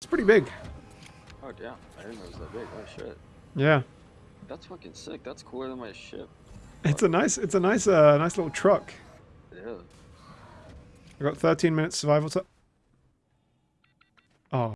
It's pretty big. Oh yeah, I didn't know it was that big. Oh shit. Yeah. That's fucking sick. That's cooler than my ship. It's a nice, it's a nice, uh, nice little truck. Yeah. I got 13 minutes survival time.